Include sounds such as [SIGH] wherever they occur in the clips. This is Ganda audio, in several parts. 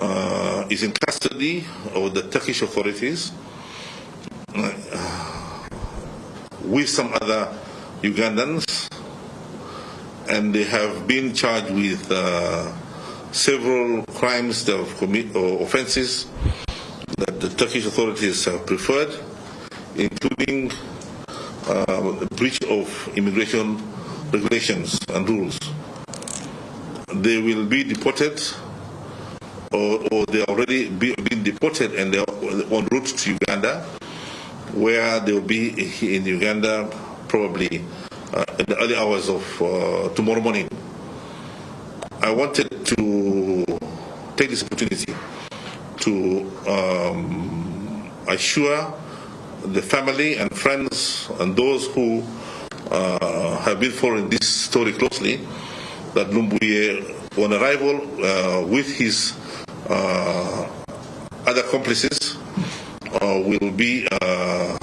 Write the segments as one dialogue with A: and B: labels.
A: uh, is in custody of the Turkish authorities uh, with some other Ugandans, and they have been charged with uh, several crimes they have or offences that the Turkish authorities have preferred, including uh, breach of immigration regulations and rules. They will be deported, or, or they already be, been deported and they're en route to Uganda, where they will be in Uganda probably uh, in the early hours of uh, tomorrow morning. I wanted to take this opportunity to um, assure the family and friends and those who uh, have been following this story closely that Lumbuye, on arrival uh, with his other accomplices, uh, will be uh,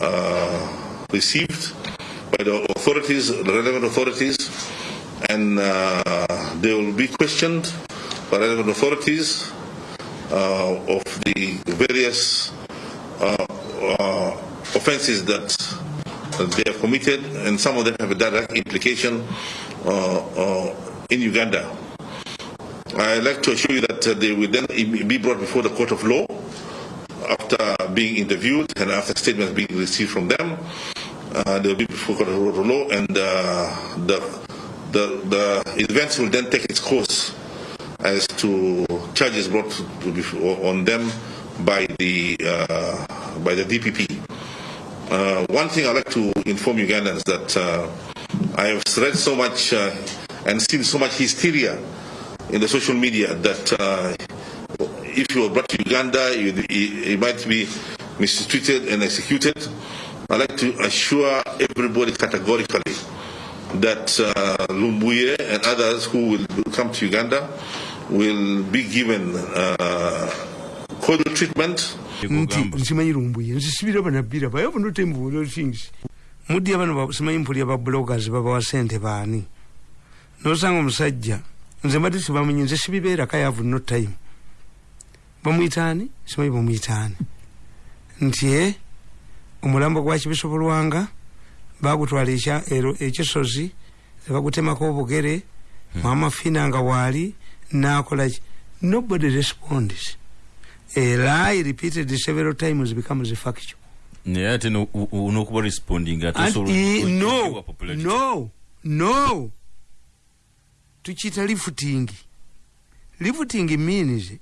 A: uh, received by the authorities, the relevant authorities, and they will be questioned by relevant authorities of the various offenses that they have committed, and some of them have a direct implication uh, uh, in Uganda. I'd like to assure you that uh, they will then be brought before the court of law after being interviewed and after statements being received from them. Uh, they'll be before the court of law, and uh, the, the, the events will then take its course as to charges brought on them by the uh, by the DPP. Uh, one thing I'd like to inform Ugandans that uh, I have read so much and seen so much hysteria in the social media that uh, if you were brought to Uganda, you, you, might be mistreated and executed. I'd like to assure everybody categorically that uh, Lumbuye and others who will come to Uganda will be given uh, cordial treatment.
B: Muddi abano simanyi mpulya ba bloggers babawa sente baani? Nosanga omusajja nze mbadde sibamanyi nze sibibeerako yavu no time. Bamwitaani simanyi bamwitaani nti e omulambo gwa kibisobolwanga bagutwala ekisozi nebagutemako obugere mama fina nga waali nakolaki nobody responds. A lie repeated several times becomes a factual
C: naye ate nokuba responding
B: no no no tukiyita lifting. Lifting means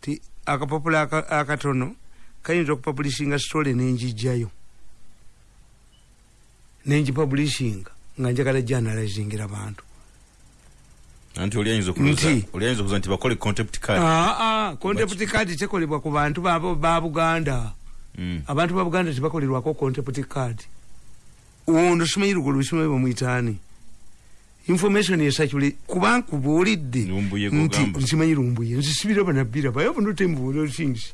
B: ti akapapula akatono kayinza okupublishinga story nenjijjayo nenjipublishinga nga njagala journalizingira bantu.
C: Anti oliayinza okuza nti. bakole contempt card.
B: Aa ah, ah, contempt card tekolebwa ku bantu ba buganda. Mm. abantu ba buganda tebakolerwako contempt card. Ono simanyi lugolo simanyi bamwitaani information esakule kuba nkubuulidde nti nsimanyi lumbuye nzisibira banabbira baye obunotembuuliro things.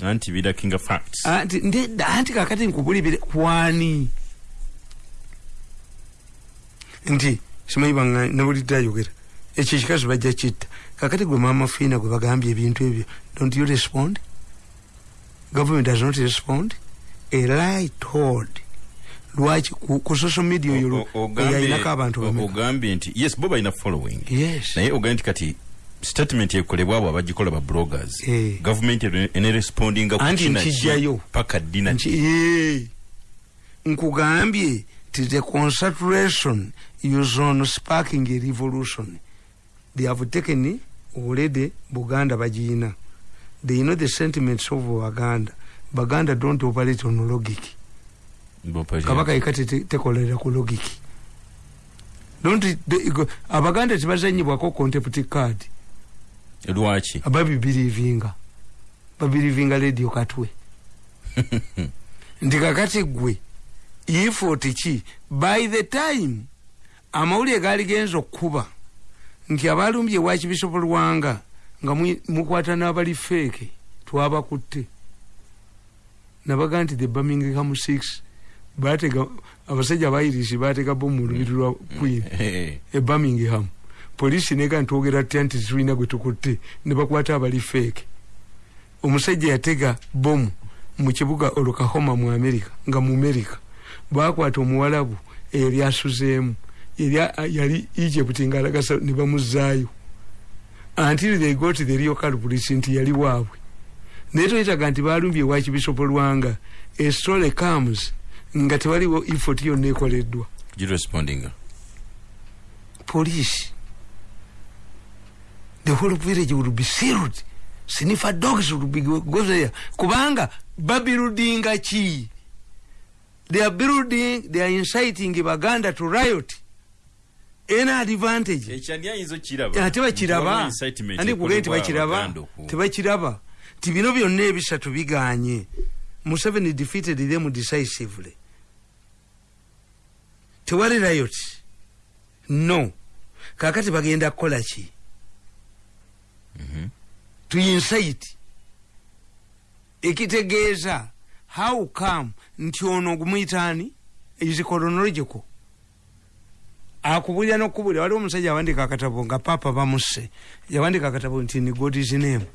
C: Anti birakinga facts.
B: Anti ndedda anti kakati nkubulibire kwani? Nti simanyi banga nabulidde ayogera. Ekyo ekikazi bajja kitta. Kakati gwe mama fiina gwe bagambye ebintu ebyo don't you respond? Government does not respond. A lie told lwaki? Ku social media oyo yayinako abantu
C: ogambye nti yes bo balina following.
B: Yes.
C: Naye ogambye nti kati statement ekolebwa abo abagikola ba bloggers
B: eh.
C: government enerespondinga
B: anti nkijjayo
C: paka dina
B: nkugambye ti the concentration is on sparking a revolution. They have taken already buganda bagiina they know the sentiments of baganda. Baganda don't operate on logic kabaka ikati tekolera ku logic don't abaganda tebazanyibwako contempt card
C: lwaki
B: babibirivinga babirivinga radio katwe [LAUGHS] nti kakati gwe ifoti ki by the time amawulire gaali genza okkuba nti abalumbye wakibisobolwanga nga mukwata n'abali feeke twabakutte nabaga nti the birmingham six batega abasajja abairisi batega bomu lubiri lwa queen e birmingham. Polisi nega ntwogera tutya nti tulina gwe tukutte ne bakwata abali feeke omusajja yatega bomu mu kibuga olukahoma mu amerika nga mu amerika bakwata omuwalabu eyali asuzeemu yali egypt nga alagasa ne bamuzaayo until they got the real culprits nti yali waabwe. Naye toyitaga nti balumbye wakibisopo lwanga a story comes nga tewaliwo effort yonna ekoleddwa police. The whole village would be sealed. Sinifa dogs would be go there. Kubanga babuildinga ki they are building they are inciting baganda to riot. Ena advantage. Ate bakiraba andi kuge tebakiraba tebakiraba ti bino byonna ebisatu biganye. Museveni defeated them decisively tewali riot no. Kakati bagenda kukola ki? Mm -hmm. to incite. Ekitegeeza how come nti ono ogumuyitaani is chronological? Akubulira nokubulira waliwo omusajja awandika akatabo nga papa bamusse. Yawandika akatabo nti ni god's name.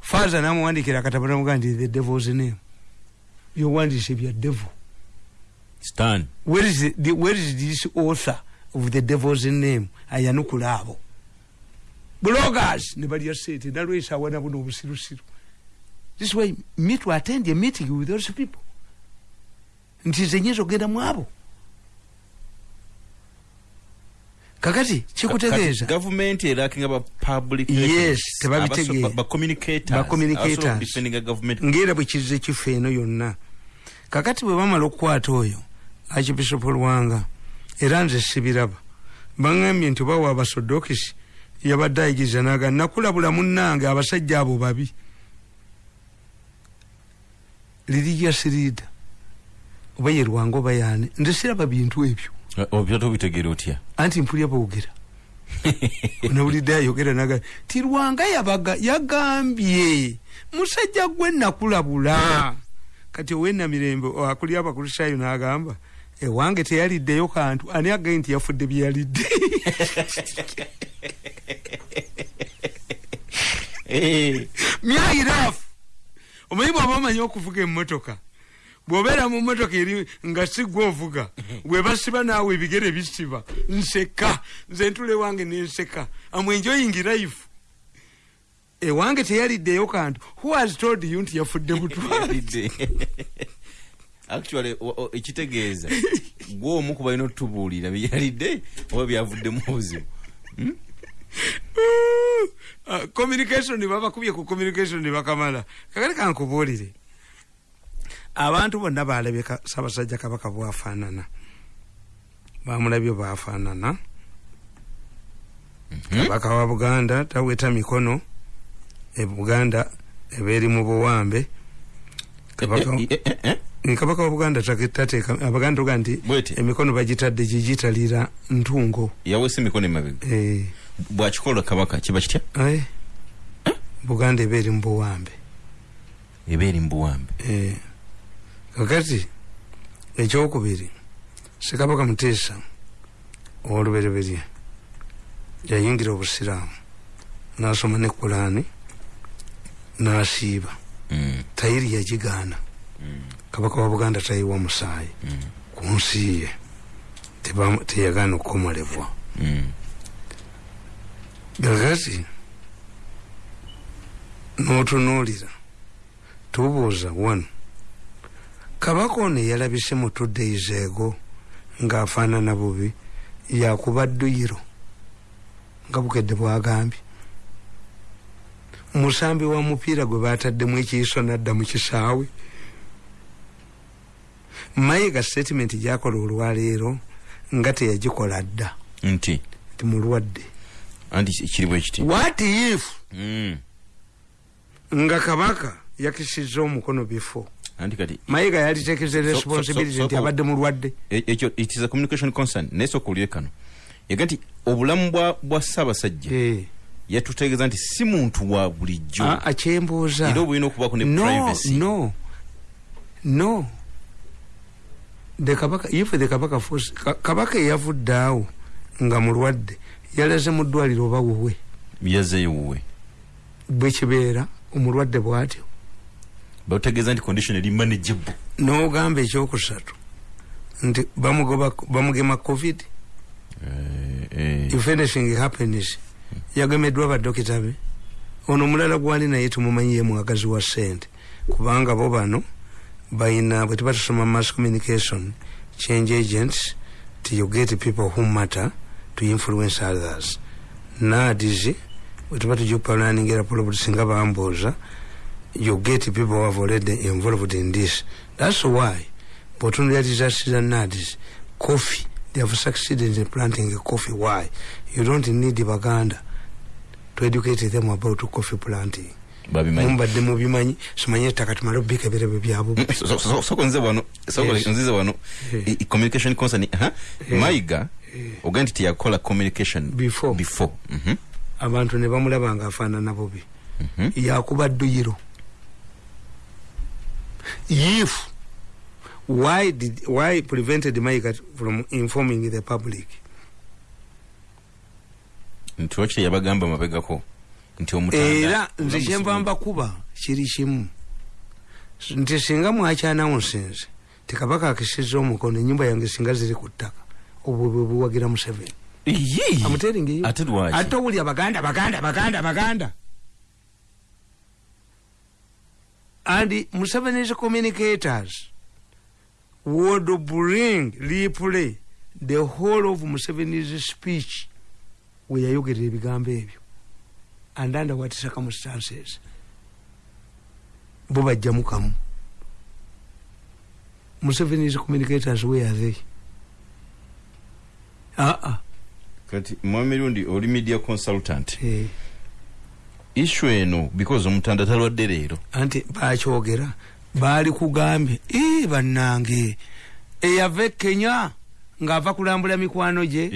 B: Father namuwandikira akatabo namugaa nti the devil's name. Byowandise bya devil
C: Stan.
B: Where is, the, where is this author of the devil's name? Ayanukula abo bloggers! Ne balya sente nalwesa awana buno obusirusiru this way me to attend a meeting with those people. Nti nze nyinza okugenda mu abo. Kakati kikutegeeza
C: gavumenti erakinga ba public
B: yes tebabitegeera
C: ba communicators
B: ngaera bwe kizize kifa eno yonna. Kakati bwe bamala okukwata oyo archbishop lwanga era nze sibiraba. Baŋambye nti bawa abasodokisi yabadde ayigiriza naga nakulabula munnange abasajja abo babi. Religious leader oba ye lwanga oba yaani nze siraba bintu ebyo.
C: Obyatobitegeera otya?
B: Anti mpulya boogera [LAUGHS] nawulidde ayogera naga ti lwanga yabaga yagambye musajja gwe nakulabula. Kati owenamirembe akuli abakristaayo n'agamba ewange teyaliddeyo kantu ani agaye nti yafudde byeyalidde myayirafu omanyi bwaba omanyi okuvuga emmotoka? Bwobeera mu motoka eri nga sigwa ovuga bwebasiba naawe ebigere bisiba. Nseka nze ntule wange nenseka amwenjoyingi life. Ewange teyaliddeyo kantu. Who has told you nti yafudde butwalidde
C: actually ekitegeeza. [LAUGHS] Gwe omu kubalina otutubuulira byeyalidde oba byavuddemu obuzibu
B: uh, [LAUGHS] communication babakubye ku communication bakamala. Kakati kankubuulire. Abantu bonna balabye sabasajja kabaka bwafaanana. Bamulabye bafaanana mhm. kabaka wa buganda taweta mikono ebuganda ebeeri mu buwambe kabaka wa buganda tateeka abaganda tuga nti emikono bagitadde gigitalira ntungo.
C: Yawesa emikono emabega?
B: Eh.
C: bwakikola kabaka kiba kitya?
B: Buganda ebeeri mu buwambe.
C: Ebeeri mu buwambe?
B: Eh. kakati ekyokubiri sekabaka muteesa owolubereberye yayingira obusiraamu nasoma ne kulaani nasiiba.
C: Mm.
B: tayiri yagigaana.
C: Mm.
B: Kabaka wa buganda tayiwa musaayi.
C: Mm.
B: ku nsi ye teyagaana okukomolebwa kakati n'otunuulira tubuuza wano. Kabaka ono eyalabise mu two days ego ng'afaanana bubi yakuba dduyiro nga bukedde bwagambye. Musambi wa mupiira gwe bataddemu ekiiso nadda mu kisaawe mayiga statement gyakola olwaleero nga teyagikola dda.
C: Nti?
B: Nti mulwadde what if
C: mm.
B: nga kabaka yakisiza omukono
C: kati
B: mayiga yalitekeze responsibility nti abadde mulwadde
C: ekyo it is a communication concern. Naye soka olye kano. Yaga nti obulamu bwa ssaabasajja yatutegeeza nti si muntu wa bulijjo.
B: Akyembuuza
C: era obulina okubaako ne privacy.
B: no no if the kabaka force kabaka eyavudde awo nga mulwadde yalaze mu ddwaliro oba wuwe.
C: Yazeeyo wuwe.
B: Bwekibeera omulwadde bwatyo.
C: Bategeeza nti condition eri manageable.
B: N'ogamba ekyokusatu nti bamugema covid.
C: Eh, eh.
B: if anything happens yagemeddwa badokita be. Ono omulala gwali naye tumumanyi ye mwagazi wa sente kubanga bo bano bayina bwe tuba tusoma mass communication change agents ti you get people who matter to influence others. Nadis bwe tuba tujupalaningira polobut singa bambuuza you get people who have already involved in this. That's why bwotunulira disaster za nadis coffee they have succeeded in planting a coffee. Why? You don't need baganda to educate them about coffee planting mumbadde mubimanyi simanyi ettaka tumale [LAUGHS]
C: so- so- soko nze wano nzize
B: Eh.
C: communication concern ha
B: Eh.
C: mayiga ogaa nti teyakola communication
B: Before.
C: before. Mhm.
B: abantu ne bamulaba nga afaanana bubi
C: Mhm.
B: yakuba dduyiro. If why did why prevented maiga from informing the public?
C: Nti wakiri yabagamba mabegako
B: era
C: omutanda
B: nze kyenva mbakuba kiri kimu. Nti singa mwakyanaunsinze tikabaka akisiza omukono enyumba yange singa ziri ku ttaka obwo bwe buwagira museveni.
C: Yee.
B: amuteringeyo
C: ate lwaki?
B: Ate owulya baganda baganda baganda baganda. And museveni's communicators. Would bring replay the whole of museveni's speech. We yayogerera ebigambo ebyo and under what circumstances bo bajjamu kamu. Museveni's communicators where are they aa
C: kati mwami mirundi oli media consultant.
B: Eh.
C: issue eno because omutanda talwadde leero.
B: Anti bakyogera. Baali kugambye "Ee, bannange eyava e kenya ng'ava kulambula mikwano gye.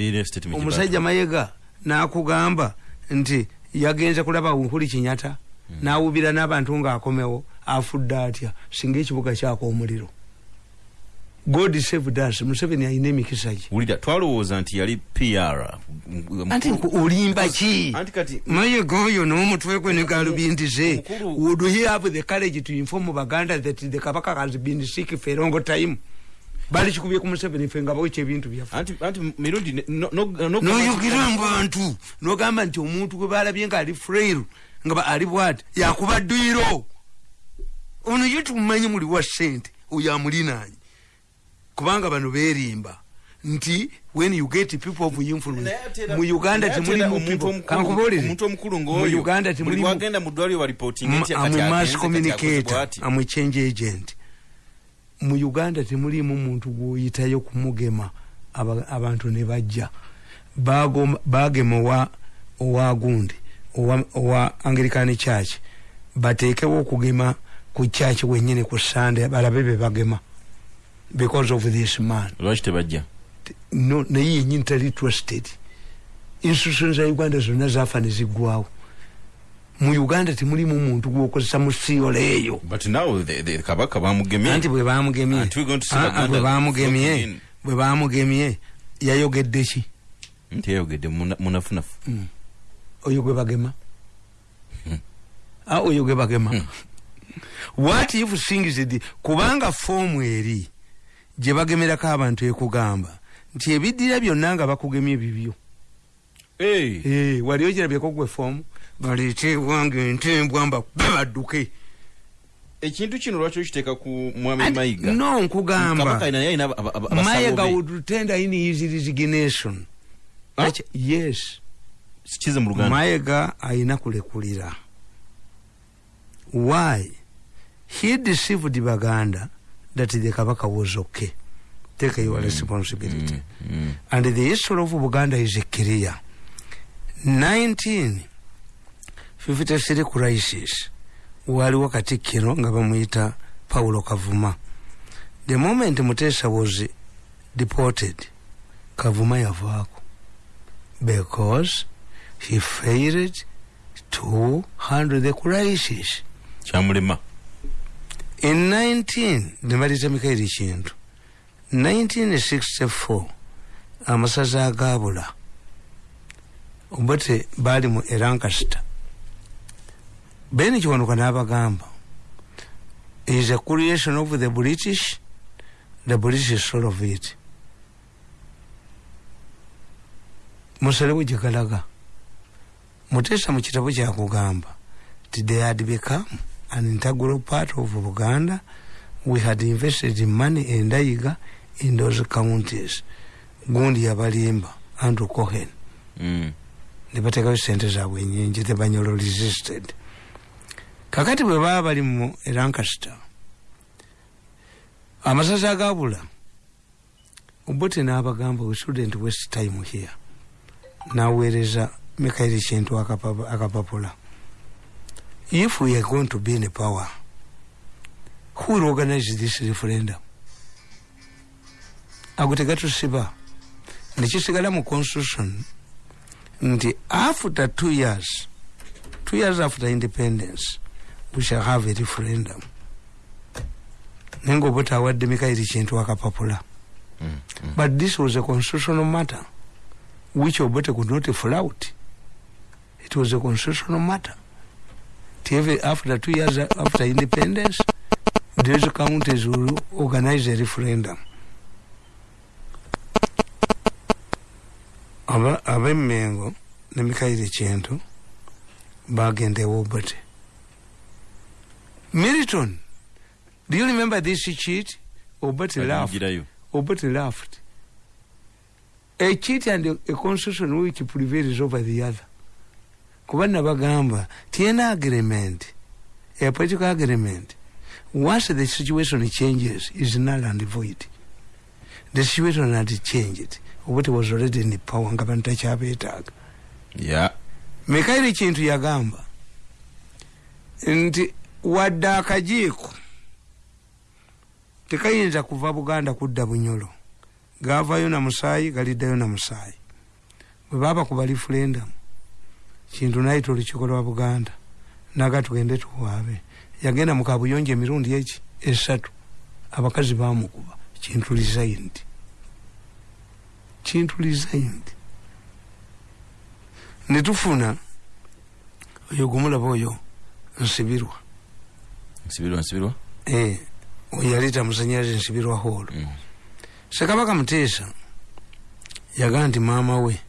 B: Omusajja mayega n'akugamba nti yagenze kulaba nkuli kinyata n'awubira n'abantu ng'akomewo afudde atya? Singa ekibuga kyako omuliro. God saved us. Museveni alina emikisa gye.
C: Wulira twalowooza nti yali pr
B: anti olimba ki?
C: Anti kati
B: mayega oyo n'omutwe gwe ne galubindi ze. would he have the courage to inform baganda that the kabaka has been sick for a long time bali kikubye ku museveni fe nga bawekya ebintu noyogira mu bantu nogamba nti omuntu gwe balabye nga ali frairu nga ali bwati yakuba dduyiro ono ye tumumanyi muli wa sente oyo amulinaanye kubanga bano berimba nti when you get people of influence mu uganda temulimu people.
C: omukulu-
B: kankubuulire
C: omuntu omukulu
B: mu
C: ng'oyo
B: uganda
C: buli
B: temulimu
C: bwagenda mu ddwaliro balipotinga nti
B: amu
C: kati
B: mass communicator amu change agent mu uganda temulimu muntu gwoyitayo kumugema aba- abantu ne bajja. Bagema owa owa gundi owa, anglican church. Bateekewo okugema ku church wenyini ku sande balabe be bagema. Because of this man.
C: Lwaki tebajja?
B: No naye yenyini tali trusted. Institution za uganda zonna zafa ne ziggwawo mu uganda temulimu muntu gwokozesa mu siyolo eyo
C: but now the, the kabaka bamugemye.
B: Anti bwe bamugemye. Ah, ah, bwe bamugemye. yayogedde ki?
C: Nti yayogedde muna- munafunafu.
B: Oyo gwe bagema. Ah, oyo gwe bagema. What if things did kubanga foomu eri gye bagemerako abantu ekugamba nti ebiddira byonna nga bakugemye bibyo. Eh, wali ogirabyeko gwe foomu baleete ewange entembwa mbakube badduke
C: ekintu kino lwaki okiteeka ku mwami mayiga?
B: no nkugamba.
C: Be.
B: would tender in his resignation. Yes.
C: Kize mu luganda.
B: Mayega ayina kulekulira. Why? He deceived baganda that the kabaka was okay. Take your responsibility.
C: Mm, mm.
B: and the history of buganda is clear 1953 crisis. Waliwo katikkiro nga bamuyita paulo kavuma. The moment mutesa was deported kavuma yavaako. Because he failed to handle the crisis.
C: Kyamulema.
B: In 19 nemaliza mikairi kintu. 1964 amasaza agabula. Obote baali mu erankasita ben kiwanuka n'abagamba is a creation of the british the british soul of it. Musalewo gyegalaga muteesa mu kitabo kyakugamba ti they had become an integral part of buganda we had invested in money endayiga in those counties. Gundi yabalimba andrew cohen.
C: Mm.
B: ne bateekayo sente zaabwe enyingi tebanyolo resisted kakati bwe baba bali mu erankasita amasaza agabula obote n'abagamba we shouldn't waste time here. Naweereza mikairi kintu akapa- akapapula if we are going to be in power who will organize this referendum? Ago tegatusiba nekisigala mu constitution nti after two years two years after independence we shall have a referendum naye ngaobote awadde mikairi kintu akapapula
C: Mm. Mm.
B: but this was a constitutional matter which obote could not flout it was a constitutional matter. Even after two years after independence those counties will organize a referendum. Aba abemmengo ne mikaire kintu bagenda ewobote militon do you remember this cheat? Obote laughed. Obote laughed. A cheat and a, a constitution which prevails over the other. kuba nabagamba tiena agreement. A political agreement. Once the situation changes is null and void. The situation had changed. Obote was already in power nga bantu takyabeetaaga
C: Yeah.
B: mikaire kintu yagamba. Nti wadde akajiiko tekayinza kuva buganda kudda bunyolo. Gavayo na musaayi galiddayo na musaayi bwe baba kuba referendum kintu nayita olukiiko lwa buganda. Naga tugende tuwaabe. Yagenda mu kabuyonjo emirundi eki esatu. Abakazi bamukuba kintu resigned kintu resigned netufuna oyo gumulaba oyo nsibirwa
C: nsibirwa nsibirwa.
B: Eh, oyo yaleeta musanyalaze nsibirwa holo
C: Mm.
B: sekabaka muteesa yagaa nti maama we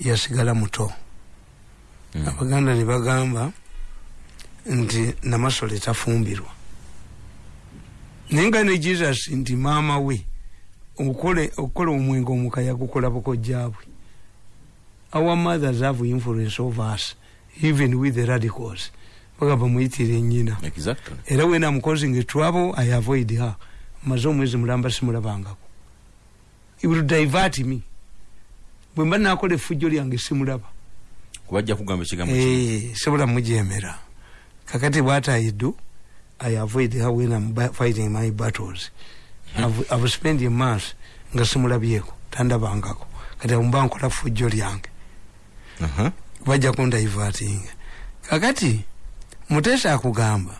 B: yasigala muto
C: Mm.
B: abaganda ne bagamba nti namasole tafumbirwa. Naye nga ne jesus nti maama we okukola omwenge omukaya gukola bukojjabwe our mothers have influence over us even with the radicals bagamba muyitire nyina.
C: Exactly.
B: Era when am causing trouble i avoid her. Maze omwezi mulamba simulabangako. It will divert me. Bwe mba nakola effujjo lyange simulaba.
C: Kubajja kugamba ekigambo.
B: Eh, sobola mujemera kakati what i do i avoid her when i'm ba- fighting my battles. I've, I've spent a month nga simulabyeko tandabangako. Kati mba nkola fujjo lyange.
C: Aha.
B: bajja kundaivatinga kakati muteesa akugamba.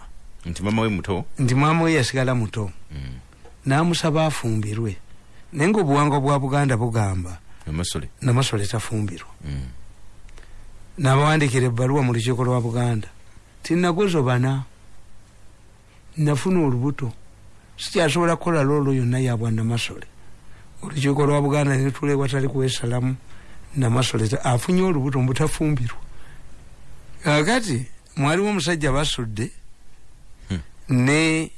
C: Nti mama we muto?
B: Nti maama we yasigala muto.
C: Mm.
B: n'amusaba afumbirwe. Naye ngaobuwangwa bwa buganda bugamba.
C: Amasole
B: namasole tafumbirwa.
C: Mm.
B: n'abawandikira ebbaluwa mu lukiiko lwa buganda. Tinagozo bana. Nafuna olubuto. Sikyasobola kukola loolo yonna yabwa namasole. Olukiiko lwa buganda netula watali kwesalamu namasole afunye olubuto mbutafumbirwa kakati mwaliwo omusajja basudde
C: Hmm.
B: ne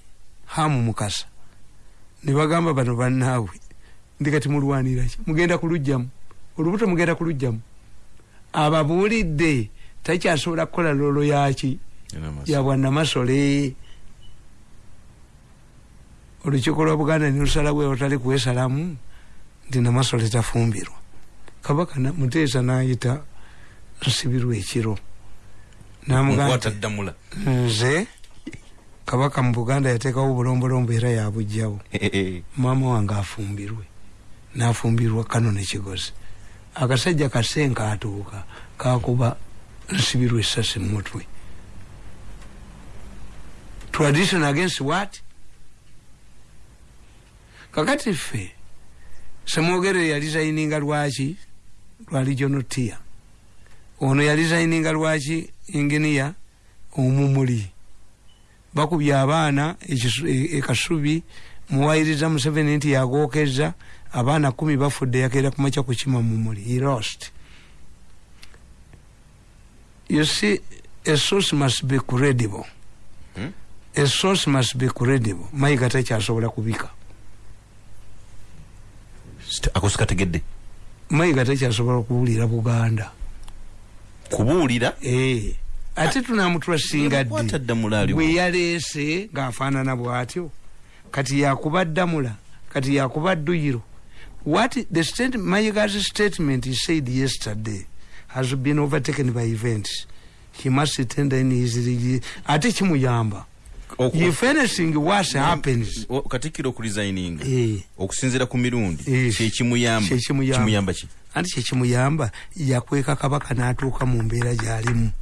B: hamu mukasa. Ne bagamba bano bannaawe ndi kati mulwaniraki mugenda kulugjamu olubuto mugenda kulugjamu ababuulidde takyasobola kukola loolo yaki
C: Era amasole.
B: yabwannamasole olukiiko lwa buganda nilusalawo ewatali kwesalamu nti namasole tafumbirwa. Kabaka muteesa nayita nsibirwa ekiro
C: ddamula
B: nze kabaka mu buganda yateekawo obulombolombo era yabugjawo maama wange afumbirwe. Nafumbirwa kano nekigozi akasajja kasenka atuuka kakuba nsibirwa esasi mumutwe tradition against what? Kakati ffe semwogere yalizayininga lwaki? Lwa regional tier ono yalizayininga lwaki inginiya omumuli? Bakubye abaana ekasubi e, muwayiriza museveni nti yagokeza abaana kumi bafudde yakeera kumaca kukima mumuli he lost. You see a source must be credible. Hmm? a source must be credible. Mayiga takyasobola kubika.
C: Akosi kategedde
B: mayiga takyasobola kubuulira buganda
C: kubuulira
B: ate tunamutwasinga ddi bwe yaleese ng'afaanana bw'atyo kati yakuba ddamula kati yakuba dduyiro what the state mayiga's statement he said yesterday has been overtaken by events he must tender in his ate kimuyamba if anything worse happens
C: katikiro okuresigninga eh. okusinzira ku mirundi eh. kyekimuyamba ki
B: anti kyekimuyamba yakweka kabaka n'atuuka mu mbeera gy'alimu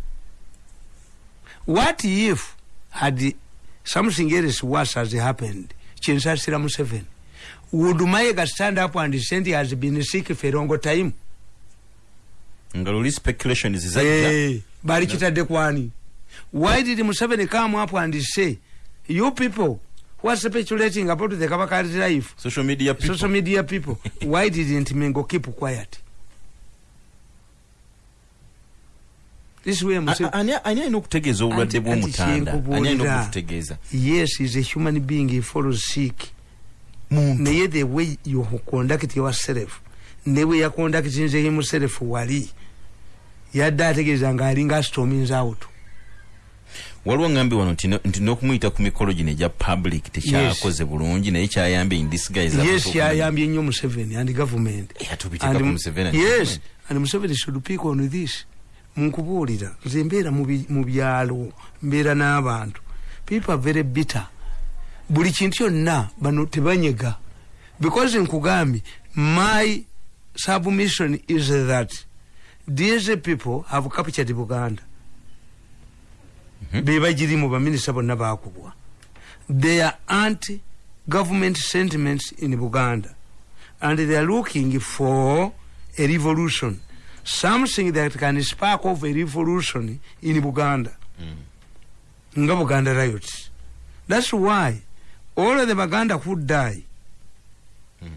B: what if had something else worse has happened? Kyensasira museveni would mayega stand up and he has been sick for a long time?
C: Nga luli speculation zizajja
B: hey, bali kitadde kwani? Why did museveni come up and say you people who are speculating about the kabaka's life?
C: Social media people,
B: social media people. [LAUGHS] Why didn't mengo keep quiet
C: ani alina okutegeeza obulwadde bwomutanda. ani alina okutegeeza
B: yes is a human being he follows sick naye the way you conduct yourself ne bwe yaconductinze himself wali. Yadde ategeeza nga alinga astomins out.
C: Waliwo ngambi wano nti nokumuyita ku mikolo gino egya public tekyakoze bulungi naye kyayambye
B: indisguises kyayambye nnyo museveni and government. And museveni should pick on this nkubuulira nze mbeera mu byalo mbeera n'abantu. People are very bitter. Buli kintu kyonna bano tebanyega. Because nkugambye my submission is that these people have captured buganda. Mm -hmm. bebagirimu baminisita bonna bakubwa they are anti government sentiments in buganda. And they are looking for a revolution something that can spark of a revolution in buganda. Mm. nga buganda riots. That's why all of the baganda who die mm.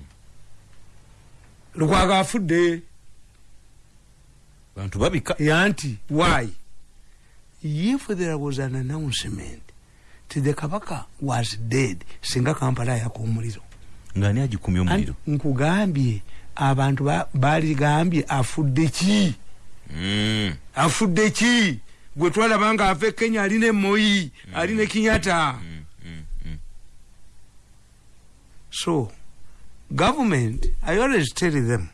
B: lukwaga afudde.
C: Bantu babika.
B: Yanti why? If there was an announcement ti the kabaka was dead singa kampala yako omuliro
C: ngani agikumya omuliro?
B: Nkugambye abantu baligambye afudde ki? Mm. afudde ki? Gwe twalaba nga ava e kenya alina emoyi alina ekinyata mm, mm, mm. so government i always tell them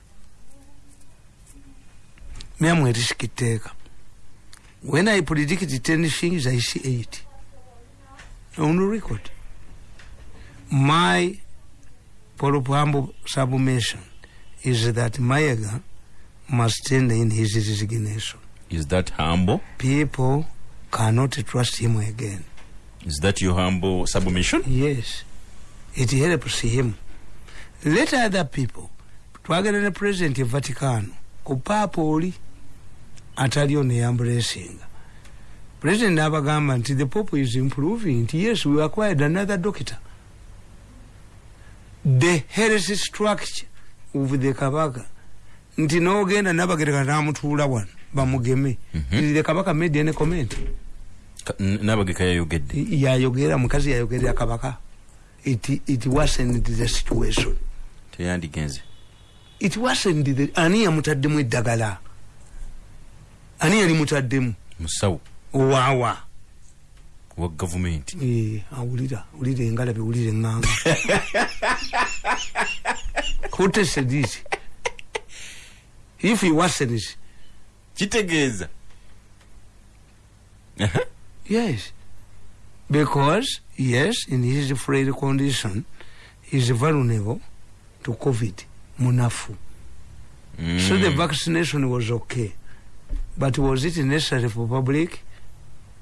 B: myamwe erisika etteeka when i predict ten things i see eight. On record. My propambo submission is that Mayaga must stand in his resignation.
C: Is that humble?
B: People cannot trust him again.
C: Is that your humble submission?
B: Yes. It helps him. Let other people twagala ne president e vaticano ku paapa oli ataliyo neyambulesinga president n'abagamba nti the pope is improving nti yes we acquired another doctor the heresy structure uvudde kabaka. Nti nogenda nabagereka namutuula wano bamugeme. Mhm. the kabaka made any comment?
C: Nabageka yayogedde.
B: Yayogera mukazi yayogerera kabaka. It, it wasn't the situation.
C: Teyandigenze.
B: It wasn't the ani yamutaddemu eddagala? Ani yali mutaddemu?
C: Musawo.
B: Owawa
C: wa gavumenti
B: eh, awulira wulira engalabe wulira eŋŋanga [LAUGHS] tested it if he wasn't
C: kitegeeza [LAUGHS]
B: yes. Because yes in his frail condition is vulnerable to covid munafu. Mm. so the vaccination was okay. But was it necessary for public?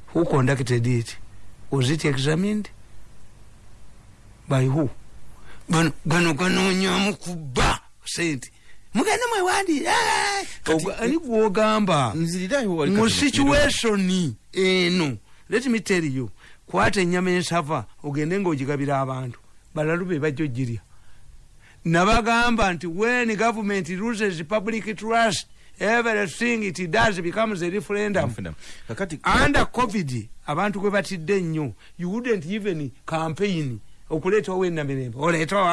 B: Who conducted it? Was it examined? By who gano gano ganonyamu kubba sente mugende mwewandi ani gwogamba mu
C: kati-
B: situation eno let me tell you kwata enyama ensava ogende ngaogigabira abantu. Balalu be bajja ogirya nabagamba nti when government loses public trust everything it does becomes a referendum. Under covid abantu gwe batidde ennyo you wouldn't even campaign okuleetawo enamirembe oleetaani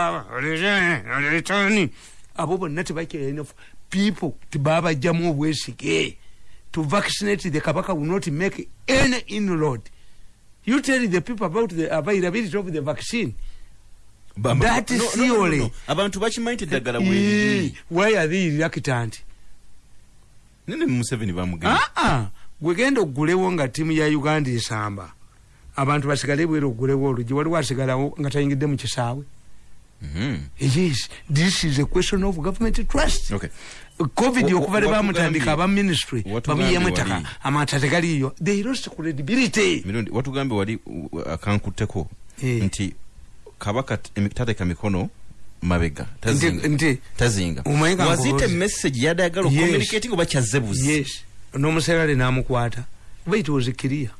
B: abo bonna tebakyalina people tebabajjamu obwesige. To vaccinate the kabaka will not make any inroad. You tell the people about the availability of the vaccine. That
C: no,
B: theory.
C: abantu bakimanyi nti eddagala
B: Ee,
C: bweriri
B: why are they reluctant?
C: Nene museveni bamugenda.
B: Aa gwegenda ogulewo nga tiimu ya uganda esamba abantu basigale bwera ogulewo olugi waliwo asigalawo nga tayingidde mu kisaawe.
C: Mhm.
B: yes this is a question of government trust.
C: Okay.
B: covid okuva le
C: watugambye-
B: bamutandika aba ministry babuyemu ettaka amata tegaliyo they lost credibility.
C: Mirundi watugambe wali uh, akankutteko
B: Eh.
C: nti kabaka t- emi- tateeka mikono mabega tazinga.
B: nkubuuze.
C: message yadayagala
B: Yes.
C: okucommunicating oba kyazze buzi
B: yes. N'omuserale namukwata kuba it was clear